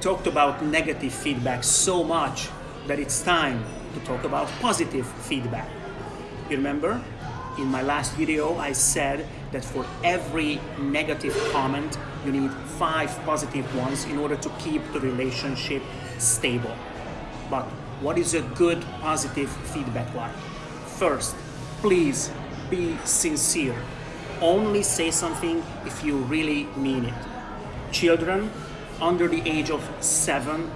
talked about negative feedback so much that it's time to talk about positive feedback. You remember? In my last video, I said that for every negative comment, you need five positive ones in order to keep the relationship stable. But what is a good positive feedback like? First, please be sincere. Only say something if you really mean it. Children under the age of seven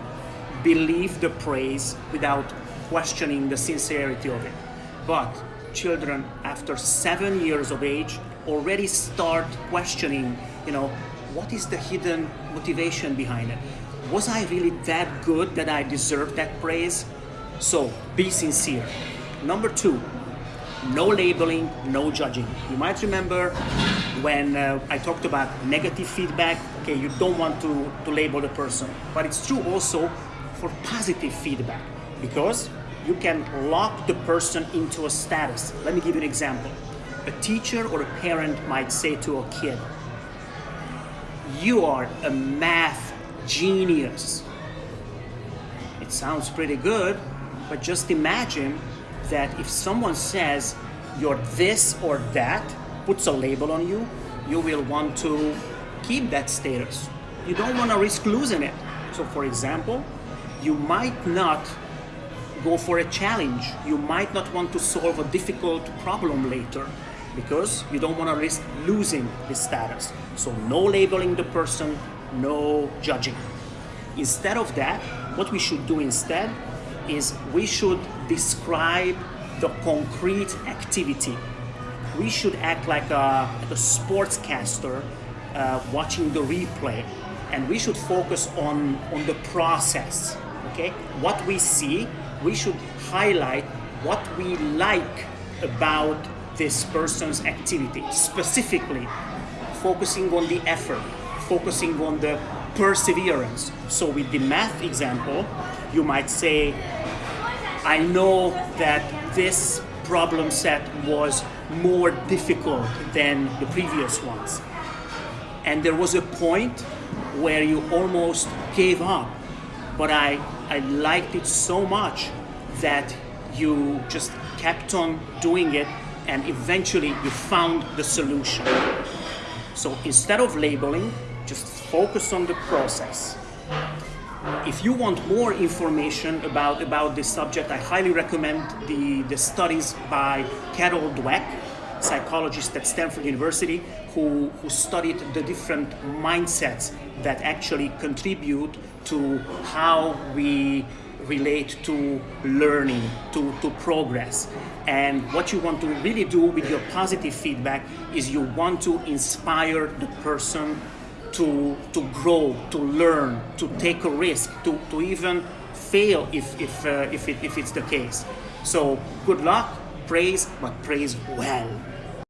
believe the praise without questioning the sincerity of it. But children after seven years of age already start questioning, you know, what is the hidden motivation behind it? Was I really that good that I deserve that praise? So be sincere. Number two, no labeling, no judging. You might remember when uh, I talked about negative feedback, okay, you don't want to, to label the person, but it's true also for positive feedback because you can lock the person into a status. Let me give you an example. A teacher or a parent might say to a kid, you are a math genius. It sounds pretty good, but just imagine that if someone says you're this or that, puts a label on you, you will want to keep that status. You don't want to risk losing it. So for example, you might not go for a challenge. You might not want to solve a difficult problem later because you don't want to risk losing this status. So no labeling the person, no judging. Instead of that, what we should do instead is we should describe the concrete activity. We should act like a, like a sportscaster uh, watching the replay and we should focus on, on the process, okay? What we see, we should highlight what we like about this person's activity, specifically focusing on the effort, focusing on the perseverance. So with the math example, you might say, I know that this problem set was more difficult than the previous ones. And there was a point where you almost gave up, but I, I liked it so much that you just kept on doing it and eventually you found the solution. So instead of labeling, just focus on the process. If you want more information about, about this subject, I highly recommend the, the studies by Carol Dweck, psychologist at Stanford University, who, who studied the different mindsets that actually contribute to how we relate to learning, to, to progress. And what you want to really do with your positive feedback is you want to inspire the person to, to grow, to learn, to take a risk, to, to even fail if, if, uh, if, it, if it's the case. So good luck, praise, but praise well.